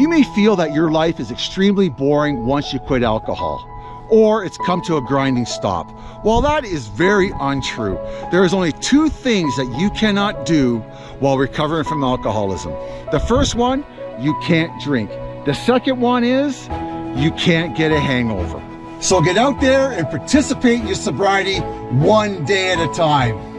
You may feel that your life is extremely boring once you quit alcohol or it's come to a grinding stop. While that is very untrue, there is only two things that you cannot do while recovering from alcoholism. The first one, you can't drink. The second one is, you can't get a hangover. So get out there and participate in your sobriety one day at a time.